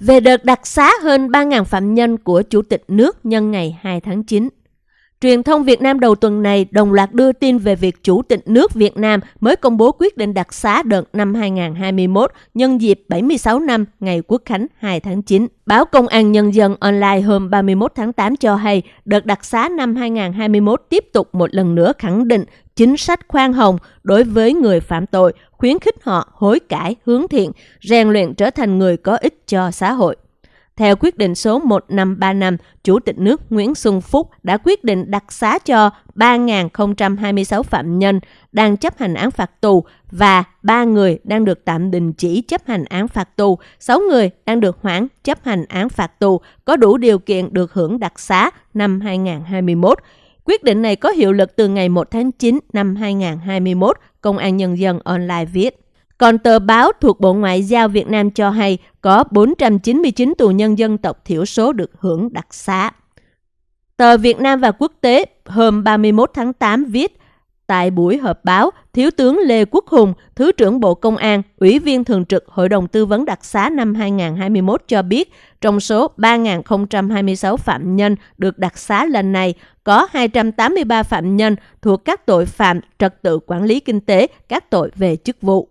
về đợt đặc xá hơn 3.000 phạm nhân của Chủ tịch nước nhân ngày 2 tháng 9. Truyền thông Việt Nam đầu tuần này đồng loạt đưa tin về việc Chủ tịch nước Việt Nam mới công bố quyết định đặc xá đợt năm 2021 nhân dịp 76 năm ngày Quốc khánh 2 tháng 9. Báo Công an Nhân dân online hôm 31 tháng 8 cho hay đợt đặc xá năm 2021 tiếp tục một lần nữa khẳng định chính sách khoan hồng đối với người phạm tội, khuyến khích họ hối cải, hướng thiện, rèn luyện trở thành người có ích cho xã hội. Theo quyết định số 1535, Chủ tịch nước Nguyễn Xuân Phúc đã quyết định đặc xá cho 3.026 phạm nhân đang chấp hành án phạt tù và 3 người đang được tạm đình chỉ chấp hành án phạt tù, 6 người đang được hoãn chấp hành án phạt tù có đủ điều kiện được hưởng đặc xá năm 2021. Quyết định này có hiệu lực từ ngày 1 tháng 9 năm 2021, Công an Nhân dân online viết. Còn tờ báo thuộc Bộ Ngoại giao Việt Nam cho hay có 499 tù nhân dân tộc thiểu số được hưởng đặc xá. Tờ Việt Nam và Quốc tế hôm 31 tháng 8 viết Tại buổi họp báo, Thiếu tướng Lê Quốc Hùng, Thứ trưởng Bộ Công an, Ủy viên Thường trực Hội đồng Tư vấn đặc xá năm 2021 cho biết, trong số 3.026 phạm nhân được đặc xá lần này, có 283 phạm nhân thuộc các tội phạm trật tự quản lý kinh tế, các tội về chức vụ.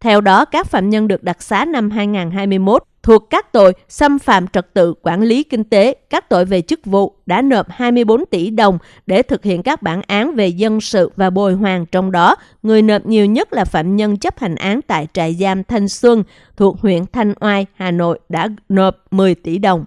Theo đó, các phạm nhân được đặc xá năm 2021 thuộc các tội xâm phạm trật tự quản lý kinh tế, các tội về chức vụ đã nộp 24 tỷ đồng để thực hiện các bản án về dân sự và bồi hoàn. Trong đó, người nộp nhiều nhất là phạm nhân chấp hành án tại trại giam Thanh Xuân thuộc huyện Thanh Oai, Hà Nội đã nộp 10 tỷ đồng.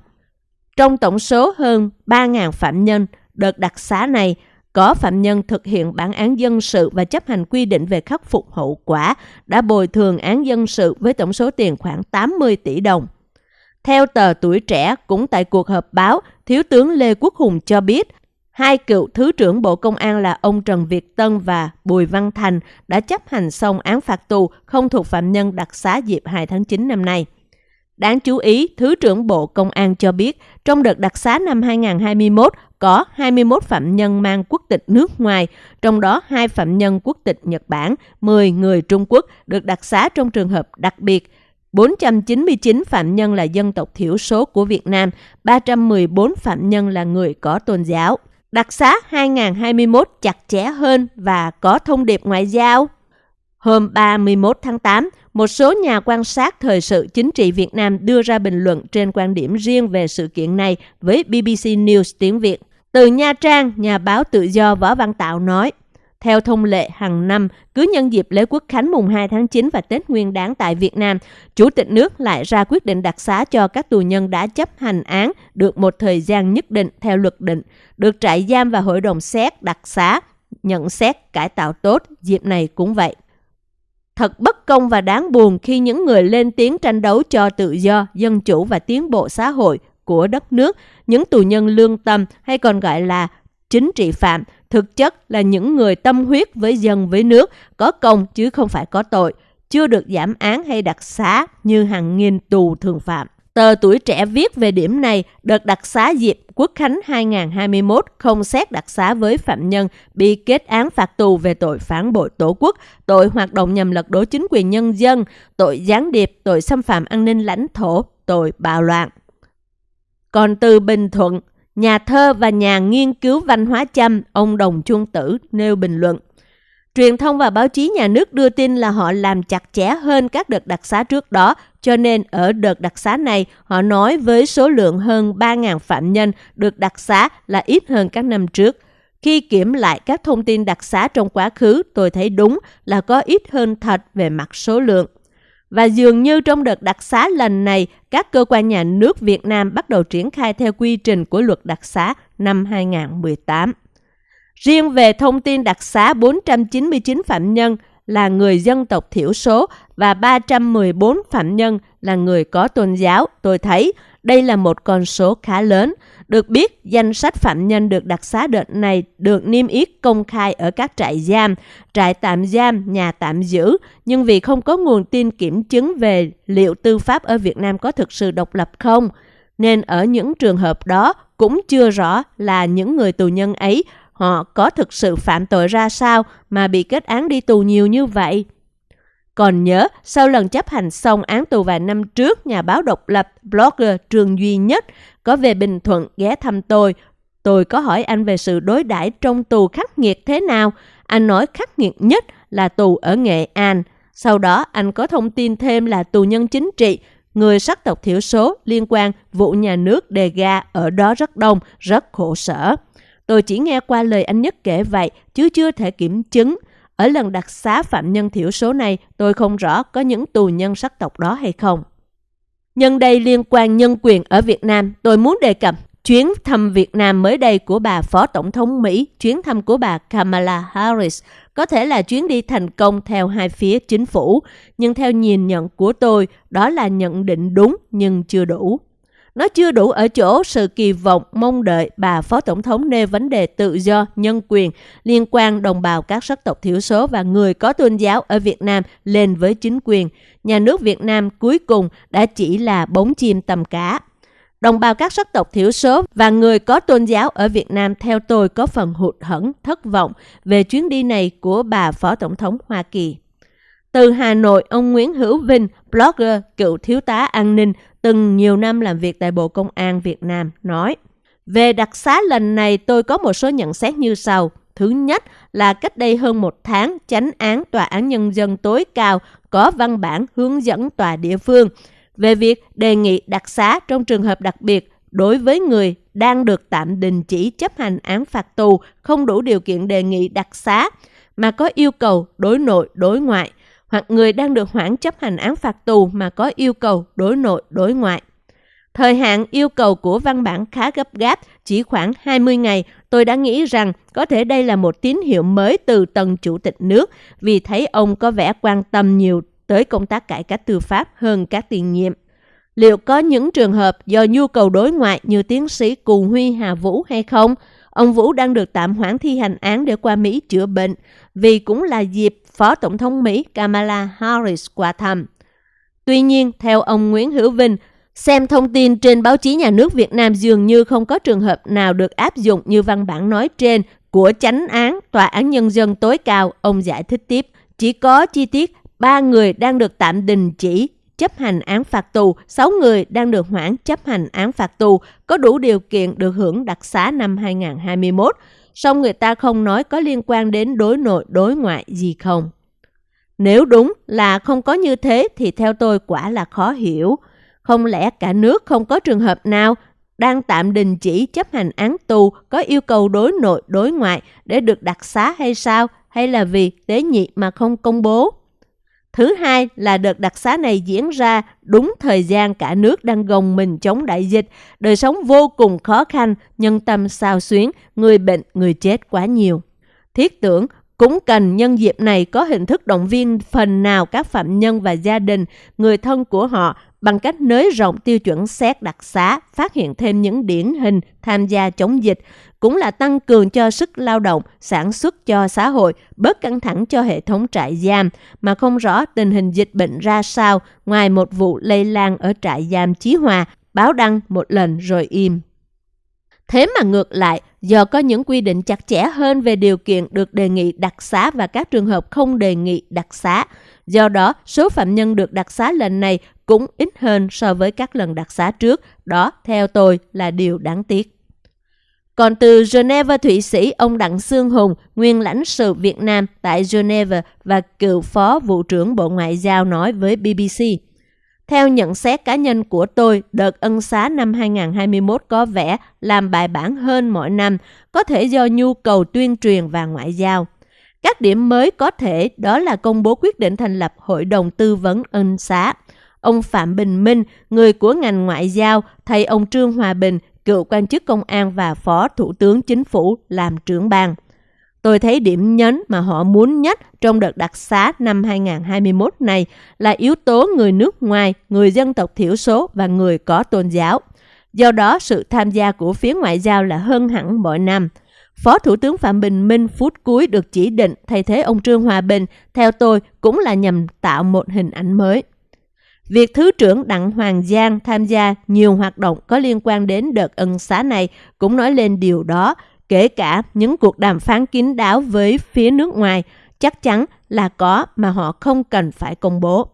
Trong tổng số hơn 3.000 phạm nhân, đợt đặc xá này có phạm nhân thực hiện bản án dân sự và chấp hành quy định về khắc phục hậu quả đã bồi thường án dân sự với tổng số tiền khoảng 80 tỷ đồng. Theo tờ Tuổi Trẻ, cũng tại cuộc họp báo, Thiếu tướng Lê Quốc Hùng cho biết, hai cựu Thứ trưởng Bộ Công an là ông Trần Việt Tân và Bùi Văn Thành đã chấp hành xong án phạt tù không thuộc phạm nhân đặc xá dịp 2 tháng 9 năm nay. Đáng chú ý, Thứ trưởng Bộ Công an cho biết, trong đợt đặc xá năm 2021 có 21 phạm nhân mang quốc tịch nước ngoài, trong đó hai phạm nhân quốc tịch Nhật Bản, 10 người Trung Quốc được đặc xá trong trường hợp đặc biệt. 499 phạm nhân là dân tộc thiểu số của Việt Nam, 314 phạm nhân là người có tôn giáo. Đặc xá 2021 chặt chẽ hơn và có thông điệp ngoại giao. Hôm 31 tháng 8, một số nhà quan sát thời sự chính trị Việt Nam đưa ra bình luận trên quan điểm riêng về sự kiện này với BBC News tiếng Việt. Từ Nha Trang, nhà báo tự do Võ Văn Tạo nói, theo thông lệ hàng năm, cứ nhân dịp lễ quốc khánh mùng 2 tháng 9 và Tết Nguyên đán tại Việt Nam, Chủ tịch nước lại ra quyết định đặc xá cho các tù nhân đã chấp hành án được một thời gian nhất định theo luật định, được trại giam và hội đồng xét đặc xá, nhận xét cải tạo tốt, dịp này cũng vậy. Thật bất công và đáng buồn khi những người lên tiếng tranh đấu cho tự do, dân chủ và tiến bộ xã hội của đất nước, những tù nhân lương tâm hay còn gọi là chính trị phạm, thực chất là những người tâm huyết với dân với nước, có công chứ không phải có tội, chưa được giảm án hay đặc xá như hàng nghìn tù thường phạm. Tờ Tuổi Trẻ viết về điểm này, đợt đặc xá dịp Quốc Khánh 2021 không xét đặc xá với phạm nhân bị kết án phạt tù về tội phản bội tổ quốc, tội hoạt động nhằm lật đổ chính quyền nhân dân, tội gián điệp, tội xâm phạm an ninh lãnh thổ, tội bạo loạn. Còn từ Bình Thuận, nhà thơ và nhà nghiên cứu văn hóa chăm, ông Đồng Chuông Tử nêu bình luận. Truyền thông và báo chí nhà nước đưa tin là họ làm chặt chẽ hơn các đợt đặc xá trước đó, cho nên ở đợt đặc xá này họ nói với số lượng hơn 3.000 phạm nhân được đặc xá là ít hơn các năm trước. Khi kiểm lại các thông tin đặc xá trong quá khứ, tôi thấy đúng là có ít hơn thật về mặt số lượng. Và dường như trong đợt đặc xá lần này, các cơ quan nhà nước Việt Nam bắt đầu triển khai theo quy trình của luật đặc xá năm 2018. Riêng về thông tin đặc xá 499 phạm nhân là người dân tộc thiểu số và 314 phạm nhân là người có tôn giáo, tôi thấy đây là một con số khá lớn. Được biết, danh sách phạm nhân được đặc xá đợt này được niêm yết công khai ở các trại giam, trại tạm giam, nhà tạm giữ, nhưng vì không có nguồn tin kiểm chứng về liệu tư pháp ở Việt Nam có thực sự độc lập không, nên ở những trường hợp đó cũng chưa rõ là những người tù nhân ấy họ có thực sự phạm tội ra sao mà bị kết án đi tù nhiều như vậy. Còn nhớ, sau lần chấp hành xong án tù vài năm trước, nhà báo độc lập, blogger Trường Duy Nhất có về Bình Thuận ghé thăm tôi. Tôi có hỏi anh về sự đối đãi trong tù khắc nghiệt thế nào. Anh nói khắc nghiệt nhất là tù ở Nghệ An. Sau đó, anh có thông tin thêm là tù nhân chính trị, người sắc tộc thiểu số liên quan vụ nhà nước đề ga ở đó rất đông, rất khổ sở. Tôi chỉ nghe qua lời anh Nhất kể vậy, chứ chưa thể kiểm chứng. Ở lần đặc xá phạm nhân thiểu số này, tôi không rõ có những tù nhân sắc tộc đó hay không. Nhân đây liên quan nhân quyền ở Việt Nam, tôi muốn đề cập chuyến thăm Việt Nam mới đây của bà Phó Tổng thống Mỹ, chuyến thăm của bà Kamala Harris có thể là chuyến đi thành công theo hai phía chính phủ, nhưng theo nhìn nhận của tôi, đó là nhận định đúng nhưng chưa đủ. Nó chưa đủ ở chỗ sự kỳ vọng mong đợi bà Phó Tổng thống nêu vấn đề tự do, nhân quyền liên quan đồng bào các sắc tộc thiểu số và người có tôn giáo ở Việt Nam lên với chính quyền. Nhà nước Việt Nam cuối cùng đã chỉ là bóng chim tầm cá. Đồng bào các sắc tộc thiểu số và người có tôn giáo ở Việt Nam theo tôi có phần hụt hẫng, thất vọng về chuyến đi này của bà Phó Tổng thống Hoa Kỳ. Từ Hà Nội, ông Nguyễn Hữu Vinh, blogger, cựu thiếu tá an ninh, từng nhiều năm làm việc tại Bộ Công an Việt Nam, nói Về đặc xá lần này tôi có một số nhận xét như sau. Thứ nhất là cách đây hơn một tháng, chánh án Tòa án Nhân dân tối cao có văn bản hướng dẫn tòa địa phương về việc đề nghị đặc xá trong trường hợp đặc biệt đối với người đang được tạm đình chỉ chấp hành án phạt tù không đủ điều kiện đề nghị đặc xá mà có yêu cầu đối nội đối ngoại – hoặc người đang được hoãn chấp hành án phạt tù mà có yêu cầu đối nội đối ngoại. Thời hạn yêu cầu của văn bản khá gấp gáp, chỉ khoảng 20 ngày. Tôi đã nghĩ rằng có thể đây là một tín hiệu mới từ tầng chủ tịch nước vì thấy ông có vẻ quan tâm nhiều tới công tác cải cách tư pháp hơn các tiền nhiệm. Liệu có những trường hợp do nhu cầu đối ngoại như tiến sĩ Cù Huy Hà Vũ hay không? Ông Vũ đang được tạm hoãn thi hành án để qua Mỹ chữa bệnh vì cũng là dịp Phó Tổng thống Mỹ Kamala Harris qua thăm. Tuy nhiên, theo ông Nguyễn Hữu Vinh, xem thông tin trên báo chí nhà nước Việt Nam dường như không có trường hợp nào được áp dụng như văn bản nói trên của chánh án Tòa án Nhân dân tối cao, ông giải thích tiếp. Chỉ có chi tiết ba người đang được tạm đình chỉ chấp hành án phạt tù, 6 người đang được hoãn chấp hành án phạt tù, có đủ điều kiện được hưởng đặc xá năm 2021 song người ta không nói có liên quan đến đối nội, đối ngoại gì không. Nếu đúng là không có như thế thì theo tôi quả là khó hiểu. Không lẽ cả nước không có trường hợp nào đang tạm đình chỉ chấp hành án tù có yêu cầu đối nội, đối ngoại để được đặc xá hay sao? Hay là vì tế nhị mà không công bố? Thứ hai là đợt đặc xá này diễn ra đúng thời gian cả nước đang gồng mình chống đại dịch, đời sống vô cùng khó khăn, nhân tâm sao xuyến, người bệnh, người chết quá nhiều. Thiết tưởng cũng cần nhân dịp này có hình thức động viên phần nào các phạm nhân và gia đình, người thân của họ bằng cách nới rộng tiêu chuẩn xét đặc xá, phát hiện thêm những điển hình tham gia chống dịch, cũng là tăng cường cho sức lao động, sản xuất cho xã hội, bớt căng thẳng cho hệ thống trại giam, mà không rõ tình hình dịch bệnh ra sao ngoài một vụ lây lan ở trại giam Chí Hòa, báo đăng một lần rồi im. Thế mà ngược lại, do có những quy định chặt chẽ hơn về điều kiện được đề nghị đặc xá và các trường hợp không đề nghị đặc xá, do đó số phạm nhân được đặc xá lần này cũng ít hơn so với các lần đặc xá trước, đó theo tôi là điều đáng tiếc. Còn từ Geneva, Thụy Sĩ, ông Đặng Sương Hùng, nguyên lãnh sự Việt Nam tại Geneva và cựu phó vụ trưởng Bộ Ngoại giao nói với BBC. Theo nhận xét cá nhân của tôi, đợt ân xá năm 2021 có vẻ làm bài bản hơn mọi năm, có thể do nhu cầu tuyên truyền và ngoại giao. Các điểm mới có thể đó là công bố quyết định thành lập Hội đồng Tư vấn ân xá. Ông Phạm Bình Minh, người của ngành ngoại giao, thay ông Trương Hòa Bình, cựu quan chức công an và phó thủ tướng chính phủ làm trưởng ban. Tôi thấy điểm nhấn mà họ muốn nhất trong đợt đặc xá năm 2021 này là yếu tố người nước ngoài, người dân tộc thiểu số và người có tôn giáo. Do đó, sự tham gia của phía ngoại giao là hơn hẳn mọi năm. Phó Thủ tướng Phạm Bình Minh phút cuối được chỉ định thay thế ông Trương Hòa Bình, theo tôi cũng là nhằm tạo một hình ảnh mới. Việc Thứ trưởng Đặng Hoàng Giang tham gia nhiều hoạt động có liên quan đến đợt ân xá này cũng nói lên điều đó, kể cả những cuộc đàm phán kín đáo với phía nước ngoài, chắc chắn là có mà họ không cần phải công bố.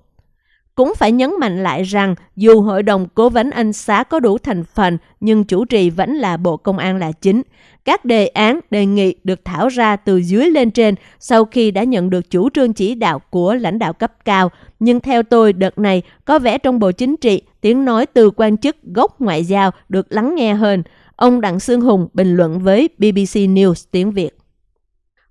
Cũng phải nhấn mạnh lại rằng dù Hội đồng Cố vấn Ân xá có đủ thành phần nhưng chủ trì vẫn là Bộ Công an là chính. Các đề án đề nghị được thảo ra từ dưới lên trên sau khi đã nhận được chủ trương chỉ đạo của lãnh đạo cấp cao. Nhưng theo tôi, đợt này có vẻ trong Bộ Chính trị, tiếng nói từ quan chức gốc ngoại giao được lắng nghe hơn. Ông Đặng Sương Hùng bình luận với BBC News tiếng Việt.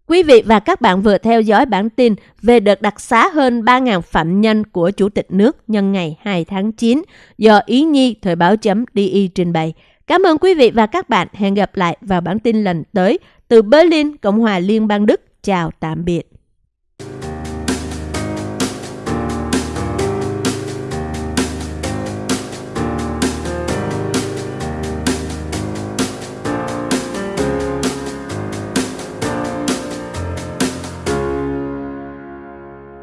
Quý vị và các bạn vừa theo dõi bản tin về đợt đặc xá hơn 3.000 phạm nhân của Chủ tịch nước nhân ngày 2 tháng 9 do Ý Nhi Thời báo chấm DI trình bày. Cảm ơn quý vị và các bạn. Hẹn gặp lại vào bản tin lần tới từ Berlin, Cộng hòa Liên bang Đức. Chào tạm biệt.